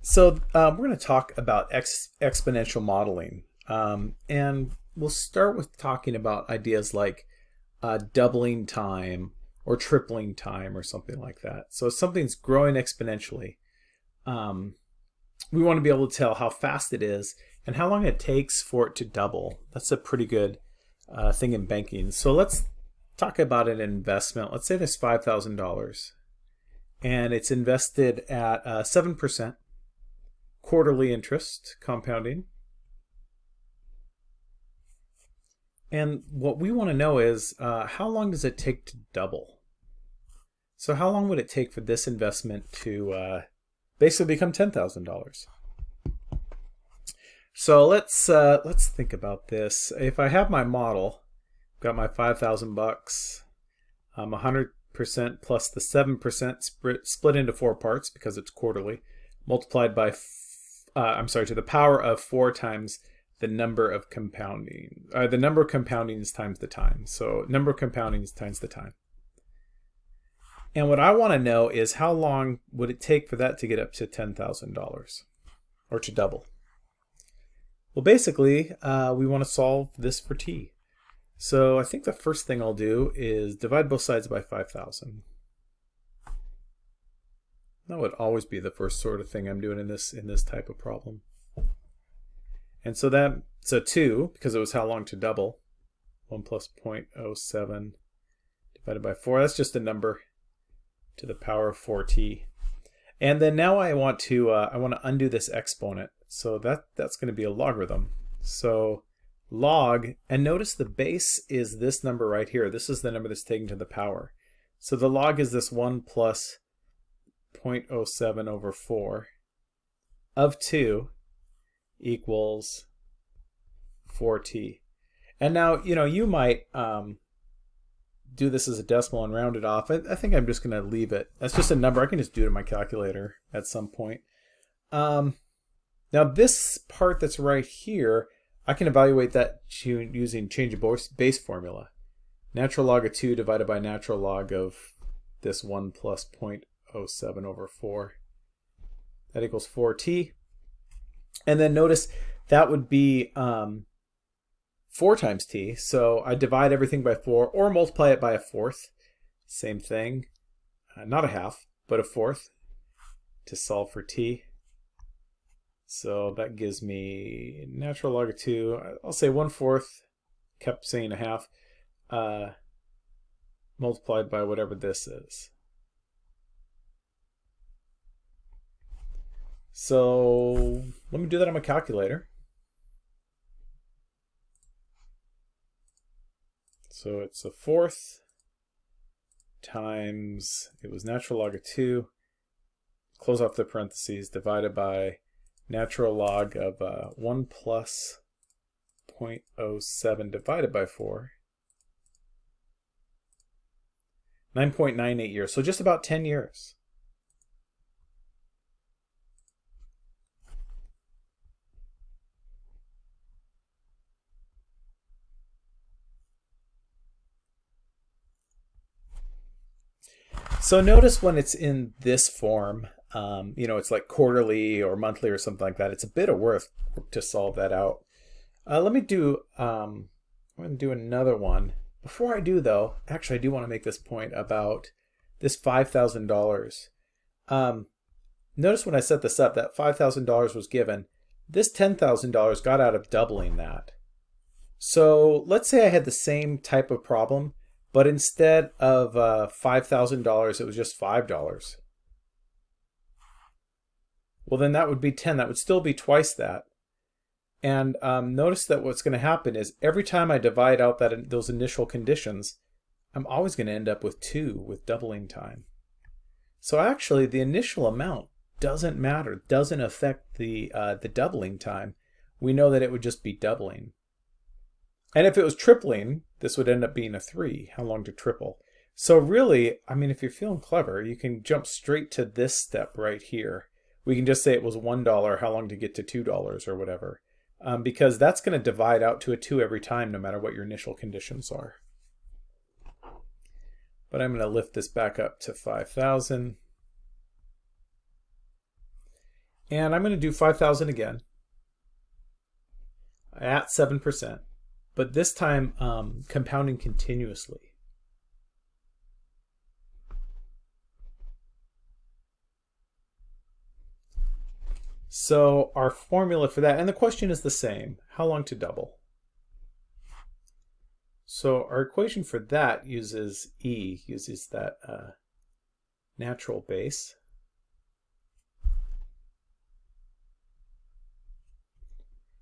So um, we're going to talk about ex exponential modeling. Um, and we'll start with talking about ideas like uh, doubling time or tripling time or something like that. So if something's growing exponentially, um, we want to be able to tell how fast it is and how long it takes for it to double. That's a pretty good uh, thing in banking. So let's talk about an investment. Let's say there's $5,000 and it's invested at uh, 7% quarterly interest compounding. And what we want to know is uh, how long does it take to double? So how long would it take for this investment to uh, basically become $10,000? So let's uh, let's think about this. If I have my model, got my 5,000 bucks, um, 100% plus the 7% split, split into four parts because it's quarterly, multiplied by uh, I'm sorry, to the power of 4 times the number of compounding, uh, the number of compoundings times the time. So number of compoundings times the time. And what I want to know is how long would it take for that to get up to $10,000 or to double? Well, basically, uh, we want to solve this for t. So I think the first thing I'll do is divide both sides by 5,000. That would always be the first sort of thing I'm doing in this in this type of problem. And so that so 2, because it was how long to double, 1 plus 0.07 divided by 4. That's just a number to the power of 4t. And then now I want to uh, I want to undo this exponent. So that that's going to be a logarithm. So log, and notice the base is this number right here. This is the number that's taken to the power. So the log is this 1 plus 0.07 over 4 of 2 equals 4t. And now, you know, you might um, do this as a decimal and round it off. I, I think I'm just going to leave it. That's just a number. I can just do it in my calculator at some point. Um, now this part that's right here, I can evaluate that using change of base formula. Natural log of 2 divided by natural log of this 1 plus 0.07 07 over 4. That equals 4t. And then notice that would be um, 4 times t. So I divide everything by 4 or multiply it by a fourth. Same thing. Uh, not a half, but a fourth to solve for t. So that gives me natural log of 2. I'll say 1 fourth, kept saying a half, uh, multiplied by whatever this is. So let me do that on my calculator. So it's a fourth times, it was natural log of 2, close off the parentheses, divided by natural log of uh, 1 plus 0.07 divided by 4. 9.98 years, so just about 10 years. So notice when it's in this form, um, you know, it's like quarterly or monthly or something like that. It's a bit of work to solve that out. Uh, let me do, um, I'm going to do another one. Before I do though, actually I do want to make this point about this $5,000. Um, notice when I set this up that $5,000 was given. This $10,000 got out of doubling that. So let's say I had the same type of problem, but instead of uh, $5,000, it was just $5. Well, then that would be 10. That would still be twice that. And um, notice that what's going to happen is every time I divide out that those initial conditions, I'm always going to end up with 2 with doubling time. So actually, the initial amount doesn't matter, doesn't affect the, uh, the doubling time. We know that it would just be doubling. And if it was tripling, this would end up being a 3, how long to triple. So really, I mean, if you're feeling clever, you can jump straight to this step right here. We can just say it was $1, how long to get to $2 or whatever. Um, because that's going to divide out to a 2 every time, no matter what your initial conditions are. But I'm going to lift this back up to 5,000. And I'm going to do 5,000 again at 7%, but this time um, compounding continuously. So our formula for that, and the question is the same, how long to double? So our equation for that uses E, uses that uh, natural base.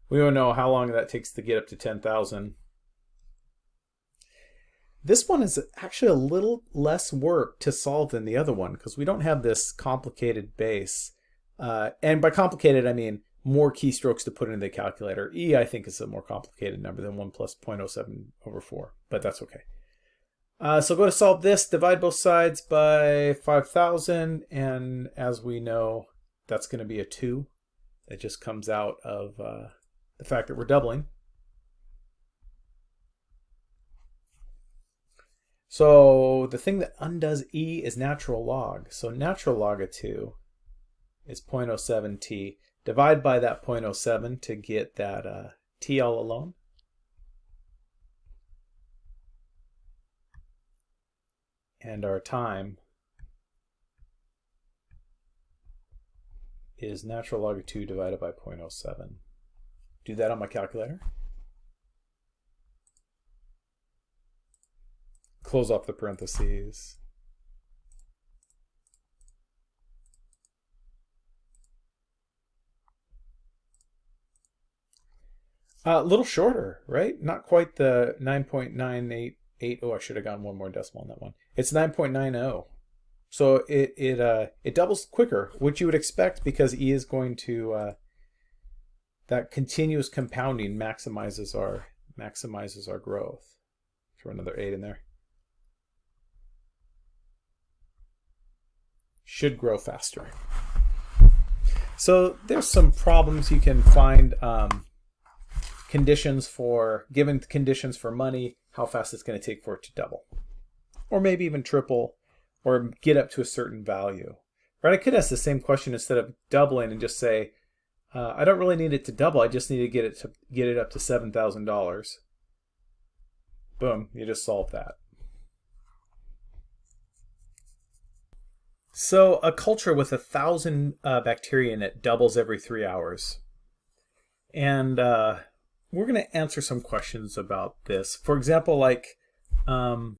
We don't know how long that takes to get up to 10,000. This one is actually a little less work to solve than the other one because we don't have this complicated base. Uh, and by complicated, I mean more keystrokes to put into the calculator. E, I think, is a more complicated number than 1 plus 0.07 over 4, but that's okay. Uh, so go to solve this, divide both sides by 5,000, and as we know, that's going to be a 2. It just comes out of uh, the fact that we're doubling. So the thing that undoes E is natural log. So natural log of 2 is 0.07t. Divide by that 0.07 to get that uh, t all alone. And our time is natural log of 2 divided by 0.07 do that on my calculator. Close off the parentheses. A uh, little shorter, right? Not quite the 9.988. Oh, I should have gone one more decimal on that one. It's 9.90. So it it uh it doubles quicker, which you would expect because E is going to uh, that continuous compounding maximizes our maximizes our growth. Throw another 8 in there. Should grow faster. So there's some problems you can find um, conditions for, given conditions for money, how fast it's going to take for it to double. Or maybe even triple, or get up to a certain value. Right? I could ask the same question instead of doubling and just say, uh, I don't really need it to double. I just need to get it to get it up to seven thousand dollars. Boom! You just solve that. So a culture with a thousand uh, bacteria in it doubles every three hours, and uh, we're going to answer some questions about this. For example, like. Um,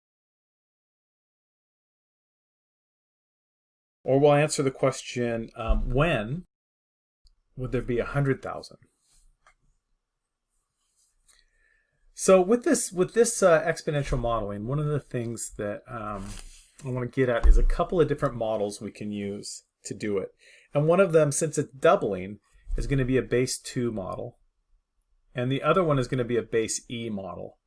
or we'll answer the question um, when would there be a hundred thousand? So with this with this uh, exponential modeling, one of the things that um, I want to get at is a couple of different models we can use to do it. And one of them, since it's doubling, is going to be a base 2 model. And the other one is going to be a base E model.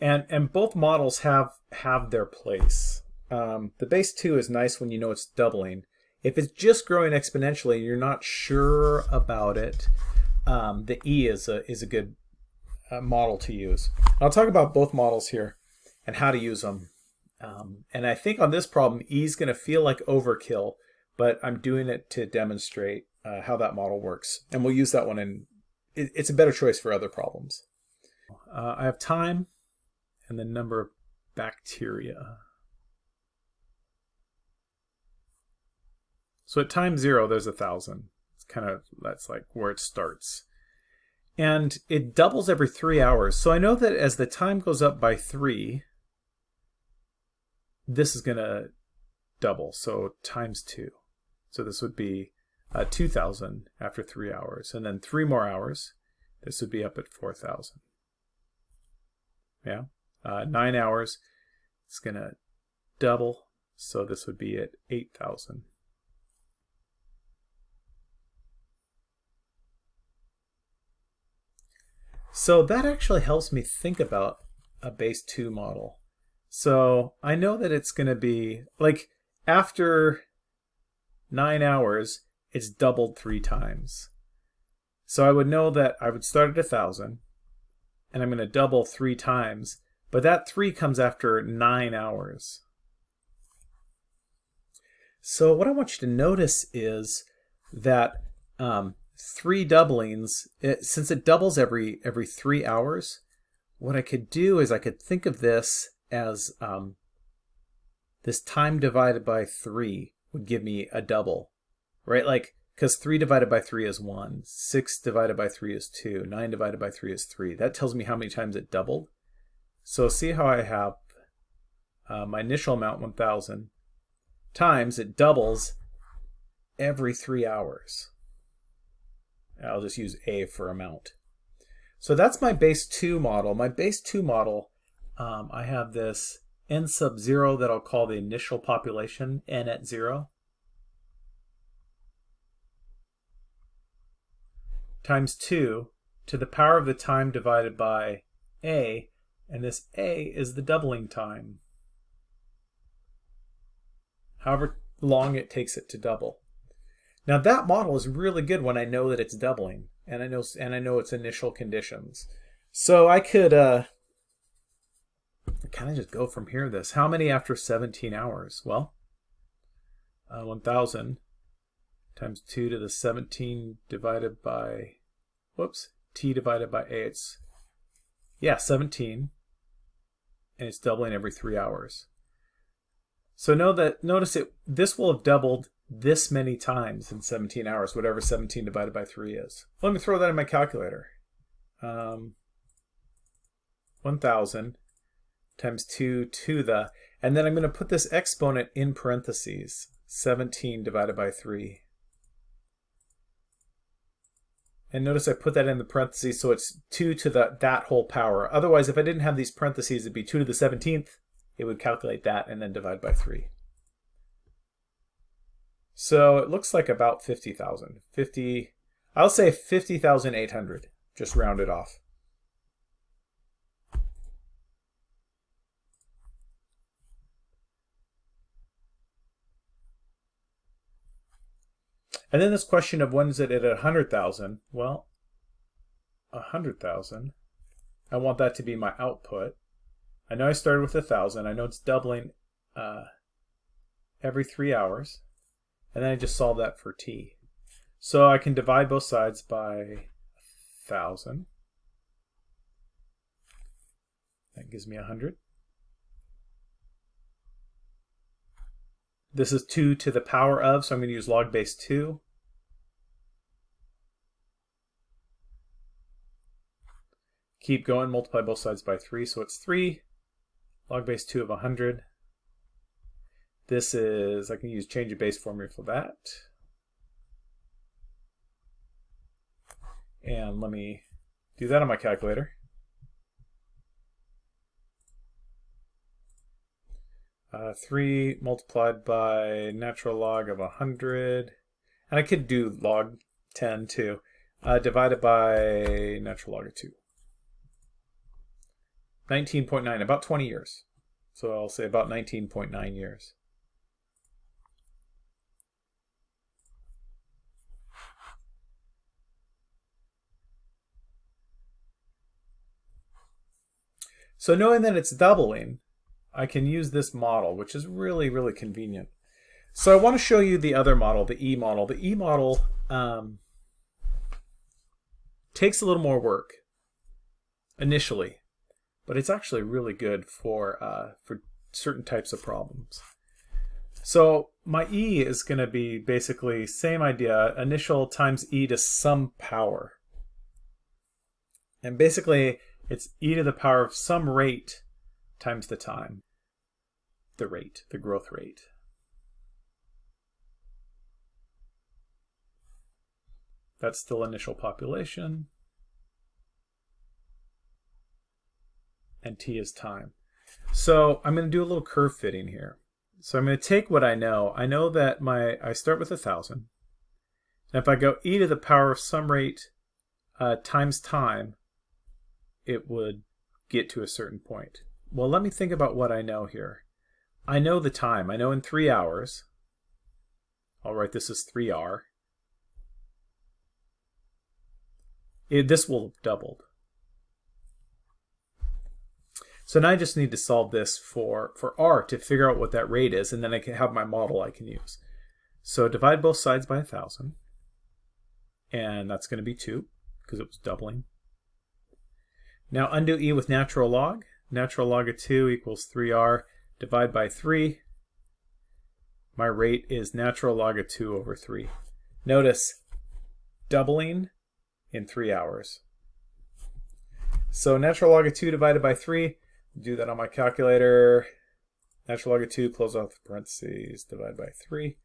And, and both models have, have their place. Um, the base 2 is nice when you know it's doubling. If it's just growing exponentially and you're not sure about it, um, the E is a, is a good uh, model to use. I'll talk about both models here and how to use them. Um, and I think on this problem, E is going to feel like overkill, but I'm doing it to demonstrate uh, how that model works. And we'll use that one in, it, it's a better choice for other problems. Uh, I have time and the number of bacteria. So at time zero, there's a thousand. It's kind of, that's like where it starts. And it doubles every three hours. So I know that as the time goes up by three, this is going to double. So times two. So this would be uh, 2,000 after three hours. And then three more hours, this would be up at 4,000. Yeah. Uh, nine hours, it's going to double. So this would be at 8,000. So that actually helps me think about a base 2 model. So I know that it's going to be, like, after 9 hours, it's doubled three times. So I would know that I would start at 1,000, and I'm going to double three times, but that 3 comes after 9 hours. So what I want you to notice is that um, three doublings, it, since it doubles every every three hours, what I could do is I could think of this as um, this time divided by three would give me a double, right? Like, because 3 divided by 3 is 1, 6 divided by 3 is 2, 9 divided by 3 is 3. That tells me how many times it doubled. So see how I have uh, my initial amount, 1,000, times it doubles every 3 hours. I'll just use A for amount. So that's my base 2 model. My base 2 model, um, I have this n sub 0 that I'll call the initial population, n at 0. times 2 to the power of the time divided by a, and this a is the doubling time. However long it takes it to double. Now that model is really good when I know that it's doubling, and I know and I know its initial conditions. So I could uh, kind of just go from here. This how many after 17 hours? Well, uh, 1,000 times 2 to the 17 divided by, whoops, t divided by a. It's, yeah, 17. And it's doubling every 3 hours. So know that, notice it, this will have doubled this many times in 17 hours, whatever 17 divided by 3 is. Let me throw that in my calculator. Um, 1,000 times 2 to the, and then I'm going to put this exponent in parentheses, 17 divided by 3. And notice I put that in the parentheses, so it's 2 to the that whole power. Otherwise, if I didn't have these parentheses, it'd be 2 to the 17th. It would calculate that and then divide by 3. So it looks like about 50,000. 50, I'll say 50,800, just round it off. And then this question of when is it at 100,000? Well, 100,000. I want that to be my output. I know I started with 1,000. I know it's doubling uh, every three hours. And then I just solve that for t. So I can divide both sides by 1,000. That gives me 100. This is 2 to the power of, so I'm going to use log base 2. Keep going, multiply both sides by 3, so it's 3. Log base 2 of 100. This is, I can use change of base formula for that. And let me do that on my calculator. Uh, 3 multiplied by natural log of 100. And I could do log 10 too. Uh, divided by natural log of 2. 19.9, about 20 years. So I'll say about 19.9 years. So knowing that it's doubling, I can use this model, which is really, really convenient. So I want to show you the other model, the E model. The E model um, takes a little more work initially, but it's actually really good for, uh, for certain types of problems. So my E is going to be basically same idea, initial times E to some power. And basically, it's E to the power of some rate times the time the rate, the growth rate. That's still initial population. And t is time. So I'm going to do a little curve fitting here. So I'm going to take what I know. I know that my I start with a 1,000. And if I go e to the power of some rate uh, times time, it would get to a certain point. Well, let me think about what I know here. I know the time. I know in three hours. I'll write this as 3r. It, this will have doubled. So now I just need to solve this for, for r to figure out what that rate is, and then I can have my model I can use. So divide both sides by 1,000. and that's going to be 2 because it was doubling. Now undo e with natural log. Natural log of 2 equals 3r. Divide by 3. My rate is natural log of 2 over 3. Notice doubling in 3 hours. So natural log of 2 divided by 3, do that on my calculator. Natural log of 2, close off the parentheses, divide by 3.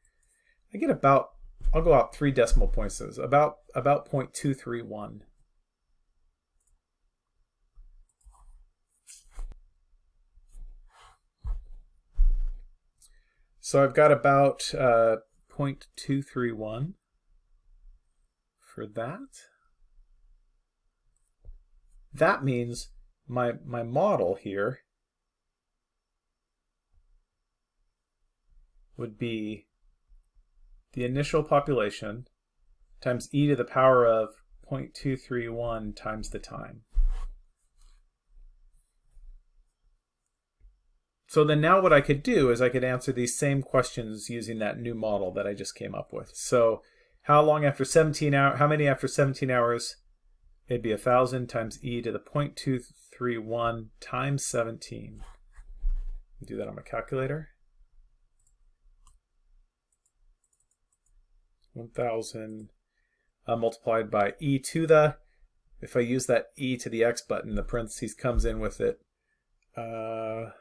I get about, I'll go out 3 decimal points, about, about 0.231. So I've got about uh, 0.231 for that. That means my, my model here would be the initial population times e to the power of 0.231 times the time. So then now what I could do is I could answer these same questions using that new model that I just came up with. So how long after 17 hours, how many after 17 hours it'd be 1,000 times e to the 0.231 times 17. Do that on my calculator. 1,000 uh, multiplied by e to the, if I use that e to the x button, the parentheses comes in with it. Uh,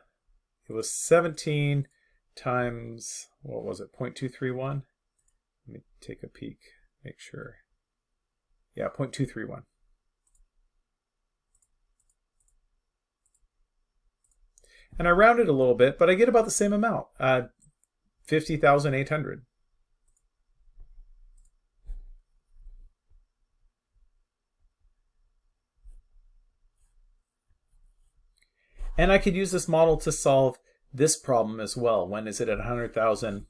it was 17 times, what was it, 0.231? Let me take a peek, make sure. Yeah, 0.231. And I rounded a little bit, but I get about the same amount, uh, 50,800. And I could use this model to solve this problem as well. When is it at 100,000?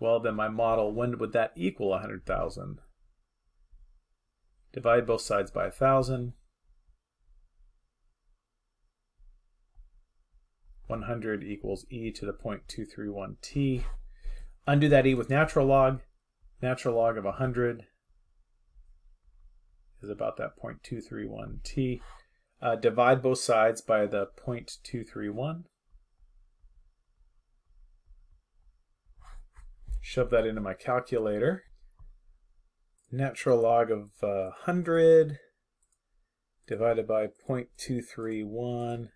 Well, then my model, when would that equal 100,000? Divide both sides by 1,000. 100 equals e to the 0.231t. Undo that e with natural log. Natural log of 100 is about that 0.231t. Uh, divide both sides by the 0.231. Shove that into my calculator. Natural log of uh, 100 divided by 0.231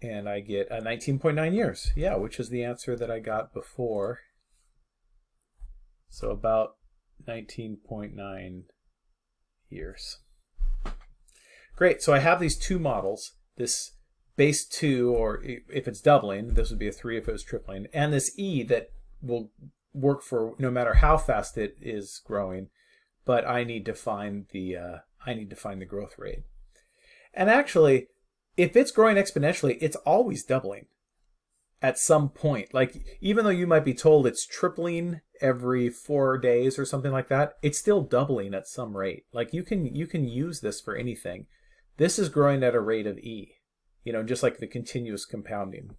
and I get a 19.9 years. Yeah, which is the answer that I got before. So about 19.9 years. Great, so I have these two models, this base 2, or if it's doubling, this would be a 3 if it was tripling, and this e that will work for no matter how fast it is growing, but I need to find the, uh, I need to find the growth rate. And actually, if it's growing exponentially, it's always doubling at some point. Like, even though you might be told it's tripling every four days or something like that, it's still doubling at some rate. Like, you can, you can use this for anything. This is growing at a rate of E, you know, just like the continuous compounding.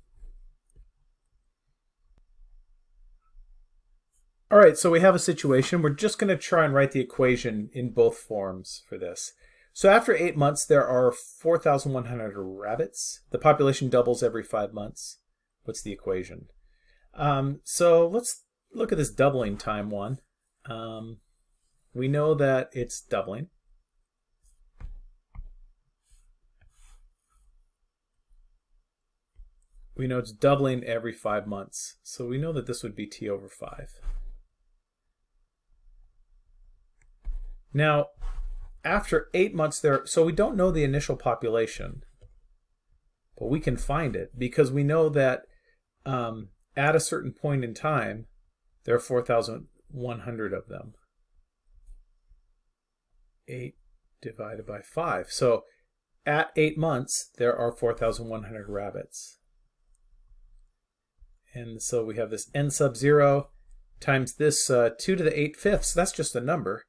All right, so we have a situation. We're just going to try and write the equation in both forms for this. So after eight months, there are 4,100 rabbits. The population doubles every five months. What's the equation? Um, so let's look at this doubling time one. Um, we know that it's doubling. We know it's doubling every five months. So we know that this would be t over 5. Now, after eight months there, so we don't know the initial population, but we can find it because we know that um, at a certain point in time, there are 4,100 of them. 8 divided by 5. So at 8 months, there are 4,100 rabbits. And so we have this n sub 0 times this uh, 2 to the 8 fifths. That's just a number.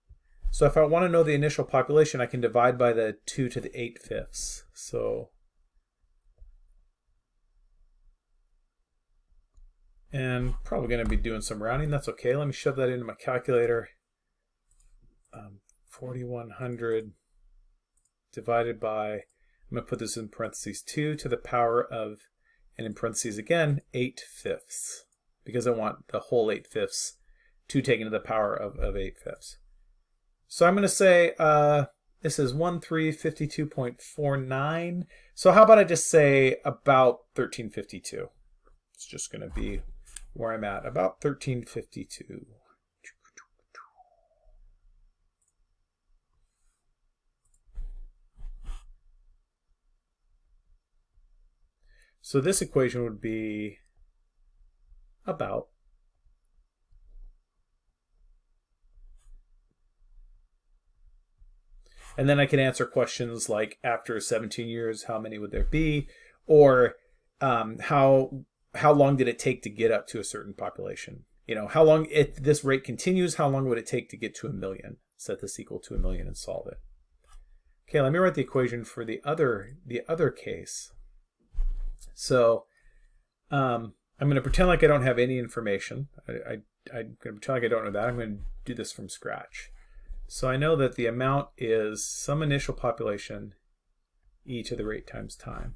So if I want to know the initial population, I can divide by the 2 to the 8 fifths. So, and probably going to be doing some rounding. That's okay. Let me shove that into my calculator. um, 4100 divided by, I'm going to put this in parentheses, 2 to the power of, and in parentheses again, 8 fifths, because I want the whole 8 fifths, to taken to the power of, of 8 fifths. So I'm going to say uh, this is 1352.49. So how about I just say about 1352? It's just going to be where I'm at, about 1352. So this equation would be about And then I can answer questions like after 17 years, how many would there be? Or um, how how long did it take to get up to a certain population? You know, how long if this rate continues, how long would it take to get to a million? Set this equal to a million and solve it. Okay, let me write the equation for the other the other case. So um, I'm going to pretend like I don't have any information. I, I, I'm going to pretend like I don't know that. I'm going to do this from scratch. So I know that the amount is some initial population e to the rate times time.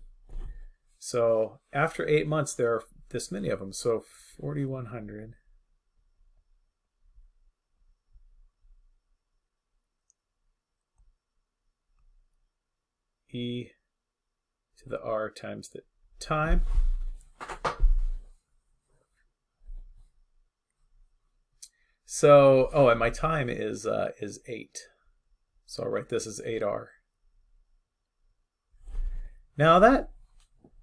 So after eight months, there are this many of them. So 4,100 e to the r times the time. So, oh, and my time is uh, is 8. So I'll write this as 8r. Now that,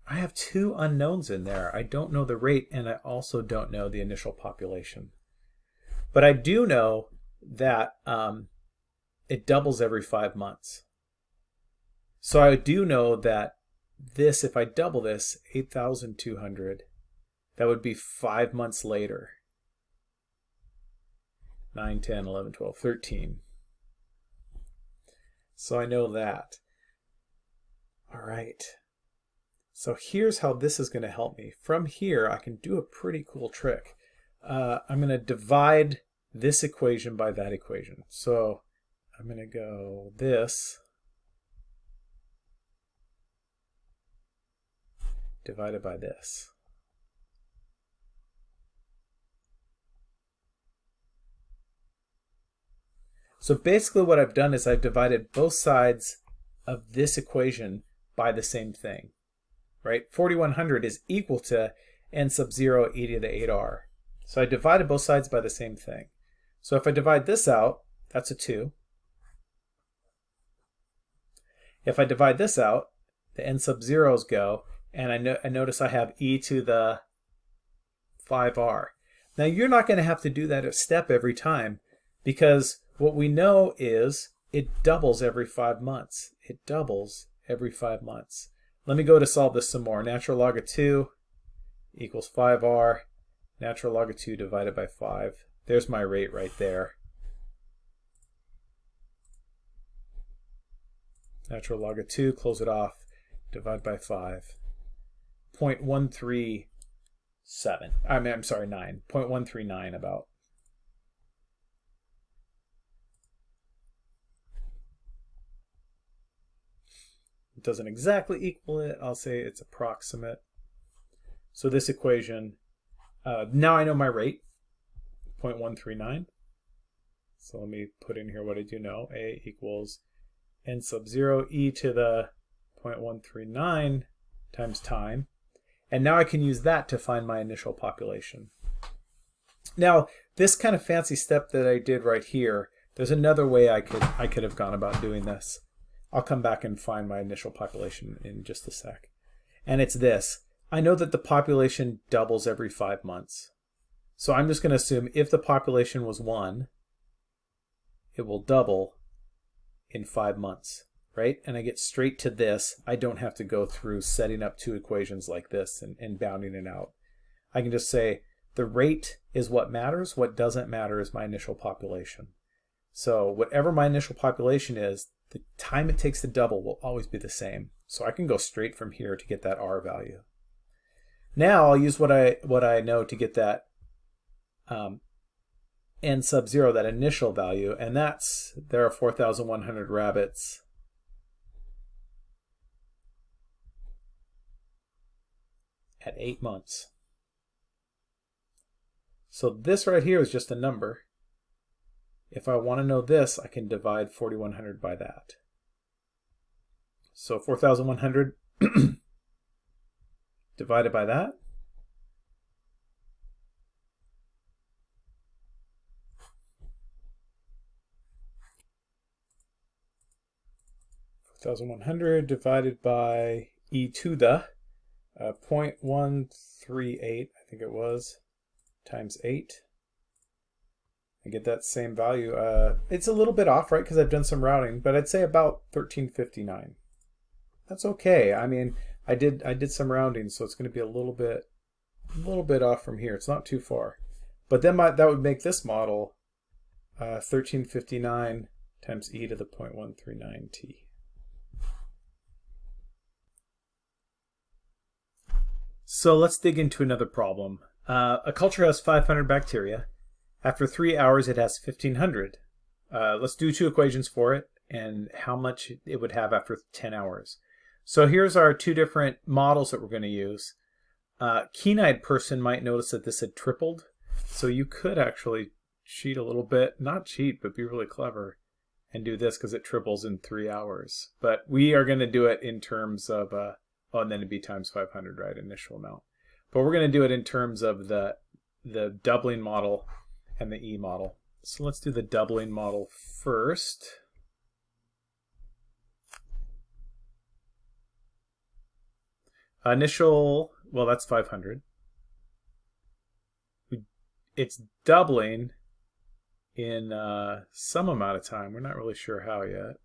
I have two unknowns in there. I don't know the rate and I also don't know the initial population. But I do know that um, it doubles every five months. So I do know that this, if I double this, 8,200, that would be five months later. 9, 10, 11, 12, 13. So I know that. All right. So here's how this is going to help me. From here, I can do a pretty cool trick. Uh, I'm going to divide this equation by that equation. So I'm going to go this divided by this. So basically what I've done is I've divided both sides of this equation by the same thing, right? 4100 is equal to n sub 0 e to the 8r. So I divided both sides by the same thing. So if I divide this out, that's a 2. If I divide this out, the n sub zeros go, and I, no I notice I have e to the 5r. Now you're not going to have to do that a step every time because what we know is it doubles every five months. It doubles every five months. Let me go to solve this some more. Natural log of 2 equals 5r. Natural log of 2 divided by 5. There's my rate right there. Natural log of 2, close it off, divide by 5. 0.137. I mean, I'm sorry, 9. 0.139 about. It doesn't exactly equal it. I'll say it's approximate. So this equation, uh, now I know my rate, 0.139. So let me put in here what I do know. A equals n sub 0 e to the 0.139 times time. And now I can use that to find my initial population. Now, this kind of fancy step that I did right here, there's another way I could I could have gone about doing this. I'll come back and find my initial population in just a sec. And it's this. I know that the population doubles every five months. So I'm just going to assume if the population was 1, it will double in five months, right? And I get straight to this. I don't have to go through setting up two equations like this and, and bounding it out. I can just say the rate is what matters. What doesn't matter is my initial population. So whatever my initial population is, the time it takes to double will always be the same. So I can go straight from here to get that R value. Now I'll use what I what I know to get that um, n sub 0, that initial value, and that's, there are 4,100 rabbits. At 8 months. So this right here is just a number. If I want to know this, I can divide 4,100 by that. So 4,100 divided by that. Thousand one hundred divided by e to the uh, 0.138, I think it was, times 8. I get that same value. Uh, it's a little bit off, right, because I've done some routing, but I'd say about 1359. That's okay. I mean, I did I did some rounding, so it's going to be a little bit a little bit off from here. It's not too far. But then my, that would make this model uh, 1359 times e to the 0.139t. So let's dig into another problem. Uh, a culture has 500 bacteria. After three hours, it has 1500. Uh, let's do two equations for it and how much it would have after 10 hours. So here's our two different models that we're going to use. Uh, keen-eyed person might notice that this had tripled. So you could actually cheat a little bit, not cheat, but be really clever and do this because it triples in three hours. But we are going to do it in terms of uh, Oh, and then it'd be times 500, right? Initial amount. But we're going to do it in terms of the, the doubling model and the E model. So let's do the doubling model first. Initial, well, that's 500. It's doubling in uh, some amount of time. We're not really sure how yet.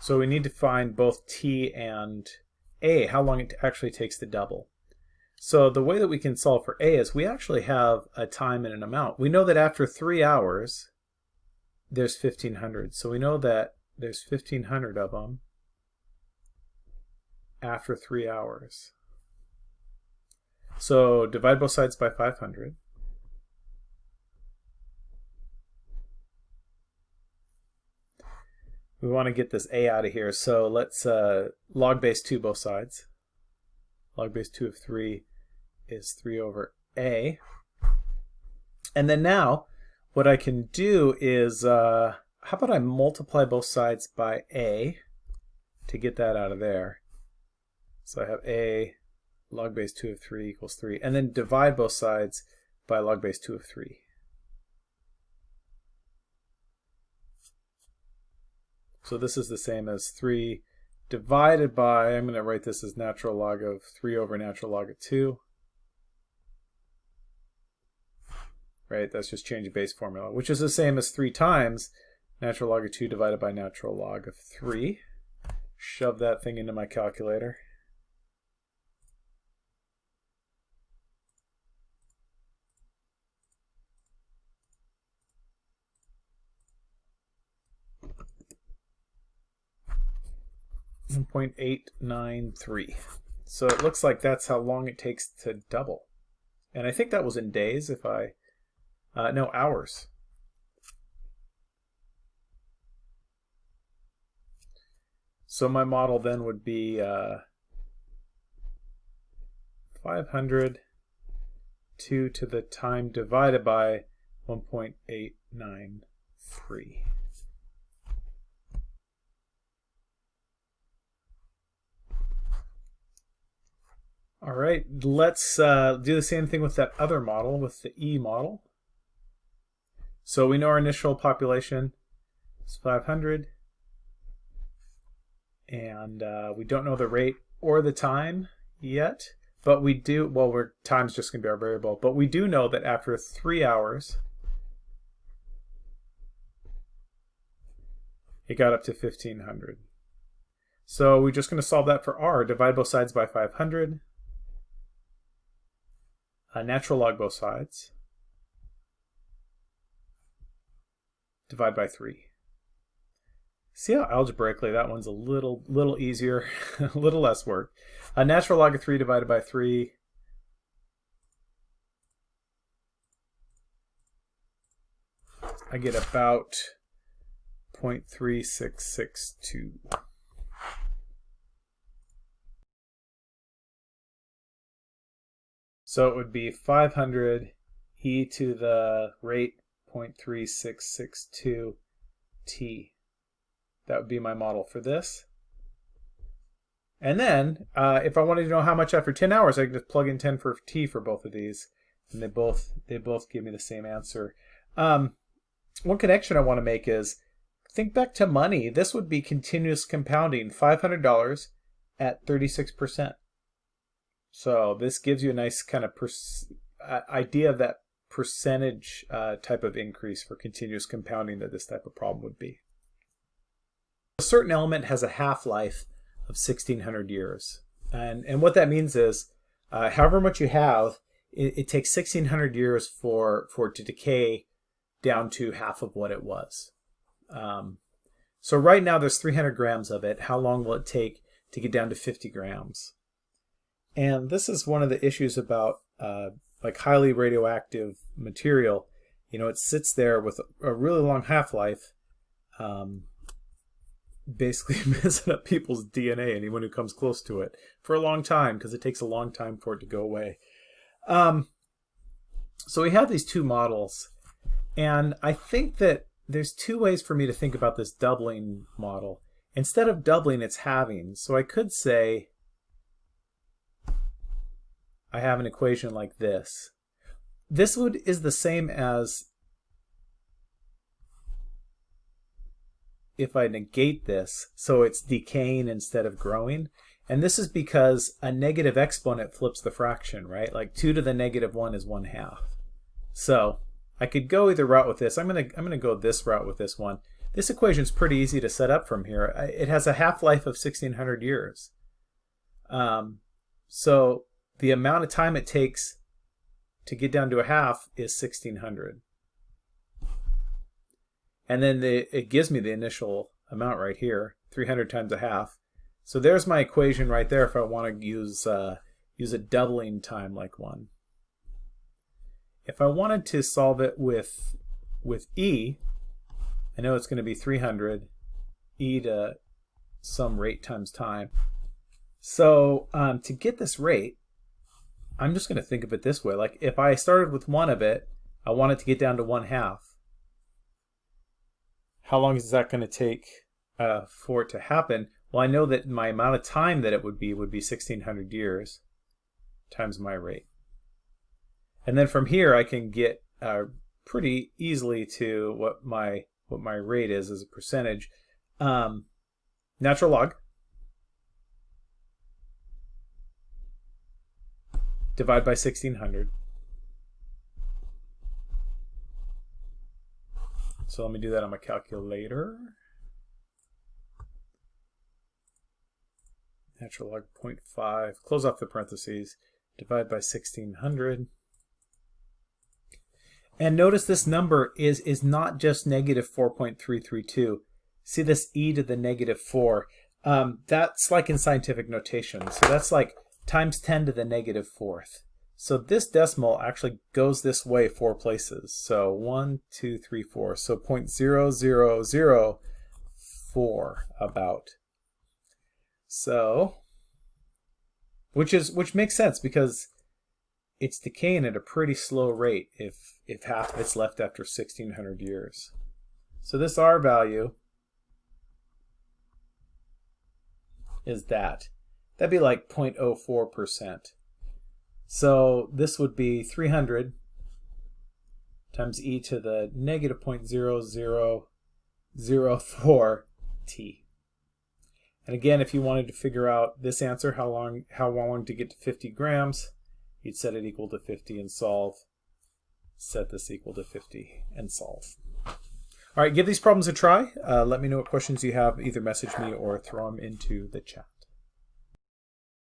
So we need to find both t and a, how long it actually takes to double. So the way that we can solve for a is we actually have a time and an amount. We know that after three hours, there's 1,500. So we know that there's 1,500 of them after three hours. So divide both sides by 500. We want to get this a out of here. So let's uh, log base 2 both sides. Log base 2 of 3 is 3 over a. And then now what I can do is, uh, how about I multiply both sides by a to get that out of there. So I have a log base 2 of 3 equals 3. And then divide both sides by log base 2 of 3. So this is the same as 3 divided by, I'm going to write this as natural log of 3 over natural log of 2. Right, that's just change base formula, which is the same as 3 times natural log of 2 divided by natural log of 3. Shove that thing into my calculator. 1.893. So it looks like that's how long it takes to double. And I think that was in days if I, uh, no, hours. So my model then would be uh, 500 2 to the time divided by 1.893. All right, let's uh, do the same thing with that other model, with the E model. So we know our initial population is 500, and uh, we don't know the rate or the time yet, but we do, well, we're, time's just going to be our variable, but we do know that after three hours, it got up to 1500. So we're just going to solve that for r. Divide both sides by 500 natural log both sides. Divide by 3. See how algebraically that one's a little little easier, a little less work. A natural log of 3 divided by 3 I get about 0.3662. So it would be 500 e to the rate 0.3662 t. That would be my model for this. And then, uh, if I wanted to know how much after 10 hours, I can just plug in 10 for t for both of these, and they both they both give me the same answer. Um, one connection I want to make is, think back to money. This would be continuous compounding, $500 at 36%. So this gives you a nice kind of uh, idea of that percentage uh, type of increase for continuous compounding that this type of problem would be. A certain element has a half-life of 1600 years. And, and what that means is, uh, however much you have, it, it, takes 1600 years for, for it to decay down to half of what it was. Um, so right now there's 300 grams of it. How long will it take to get down to 50 grams? And this is one of the issues about uh, like highly radioactive material. You know, it sits there with a really long half-life, um, basically messing up people's DNA, anyone who comes close to it, for a long time, because it takes a long time for it to go away. Um, so we have these two models, and I think that there's two ways for me to think about this doubling model. Instead of doubling, it's halving. So I could say I have an equation like this. This would is the same as if I negate this, so it's decaying instead of growing. And this is because a negative exponent flips the fraction, right? Like 2 to the negative 1 is 1 half. So I could go either route with this. I'm going to I'm going to go this route with this one. This equation is pretty easy to set up from here. It has a half-life of 1600 years. Um, so the amount of time it takes to get down to a half is 1600. And then the, it gives me the initial amount right here, 300 times a half. So there's my equation right there if I want to use, uh, use a doubling time like one. If I wanted to solve it with, with e, I know it's going to be 300 e to some rate times time. So um, to get this rate, I'm just going to think of it this way. Like if I started with one of it, I want it to get down to one half. How long is that going to take uh, for it to happen? Well, I know that my amount of time that it would be would be 1600 years times my rate. And then from here I can get uh, pretty easily to what my what my rate is as a percentage. Um, natural log divide by 1600. So let me do that on my calculator. Natural log 0.5, close off the parentheses, divide by 1600. And notice this number is, is not just negative 4.332. See this e to the negative 4. Um, that's like in scientific notation. So that's like times 10 to the negative fourth. So this decimal actually goes this way four places. So 1, 2, 3, 4. So 0.0004 about. So, which is which makes sense because it's decaying at a pretty slow rate if if half of it's left after 1600 years. So this R value is that. That'd be like 0.04%. So this would be 300 times e to the negative 0.0004 t. And again, if you wanted to figure out this answer, how long how long to get to 50 grams, you'd set it equal to 50 and solve. Set this equal to 50 and solve. All right, give these problems a try. Uh, let me know what questions you have. Either message me or throw them into the chat.